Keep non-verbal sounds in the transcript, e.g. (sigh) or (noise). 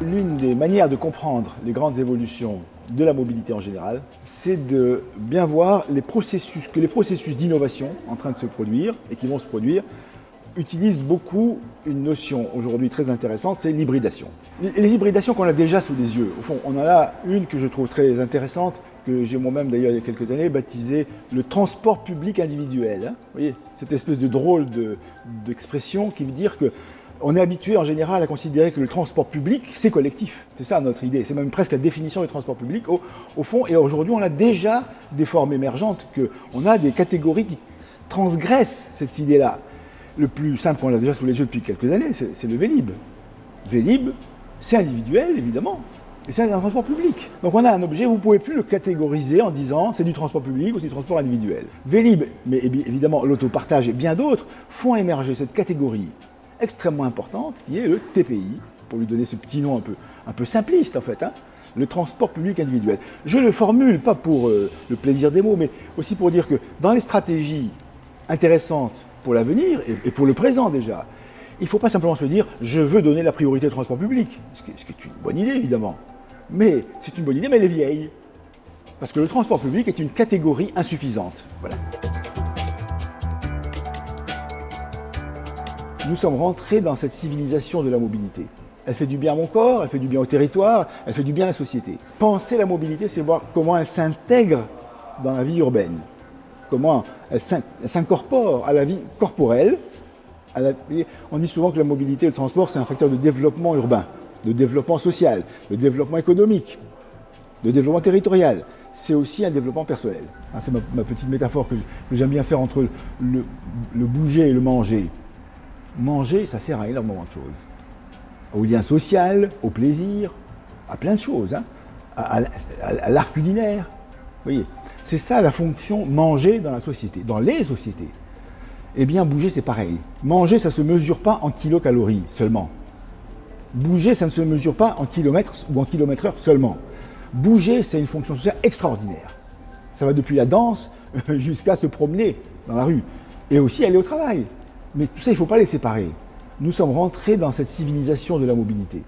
L'une des manières de comprendre les grandes évolutions de la mobilité en général, c'est de bien voir les processus, que les processus d'innovation en train de se produire et qui vont se produire utilisent beaucoup une notion aujourd'hui très intéressante, c'est l'hybridation. Les hybridations qu'on a déjà sous les yeux, au fond, on en a une que je trouve très intéressante, que j'ai moi-même d'ailleurs il y a quelques années baptisée le transport public individuel. Vous voyez, cette espèce de drôle d'expression qui veut dire que on est habitué en général à considérer que le transport public, c'est collectif. C'est ça notre idée. C'est même presque la définition du transport public au, fond. Et aujourd'hui, on a déjà des formes émergentes, que on a des catégories qui transgressent cette idée-là. Le plus simple qu'on a déjà sous les yeux depuis quelques années, c'est le Vélib. Vélib, c'est individuel, évidemment, et c'est un transport public. Donc on a un objet, vous ne pouvez plus le catégoriser en disant c'est du transport public ou c'est du transport individuel. Vélib, mais évidemment l'autopartage et bien d'autres, font émerger cette catégorie extrêmement importante qui est le TPI, pour lui donner ce petit nom un peu, un peu simpliste en fait, hein, le transport public individuel. Je le formule pas pour euh, le plaisir des mots, mais aussi pour dire que dans les stratégies intéressantes pour l'avenir et, pour le présent déjà, il ne faut pas simplement se dire je veux donner la priorité au transport public, ce qui, est une bonne idée évidemment. Mais c'est une bonne idée, mais elle est vieille. Parce que le transport public est une catégorie insuffisante. Voilà. Nous sommes rentrés dans cette civilisation de la mobilité. Elle fait du bien à mon corps, elle fait du bien au territoire, elle fait du bien à la société. Penser la mobilité, c'est voir comment elle s'intègre dans la vie urbaine, comment elle s'incorpore à la vie corporelle. On dit souvent que la mobilité et le transport, c'est un facteur de développement urbain, de développement social, de développement économique, de développement territorial. C'est aussi un développement personnel. Ah, c'est ma, petite métaphore que j'aime bien faire entre le bouger et le manger manger, ça sert à énormément de choses. Au lien social, au plaisir, à plein de choses, hein. à, l'art culinaire. Vous voyez, c'est ça la fonction manger dans la société, dans les sociétés. Eh bien, bouger, c'est pareil. Manger, ça ne se mesure pas en kilocalories seulement. Bouger, ça ne se mesure pas en kilomètres ou en kilomètres heure seulement. Bouger, c'est une fonction sociale extraordinaire. Ça va depuis la danse (laughs) jusqu'à se promener dans la rue et aussi aller au travail. Mais tout ça, il ne faut pas les séparer. Nous sommes rentrés dans cette civilisation de la mobilité.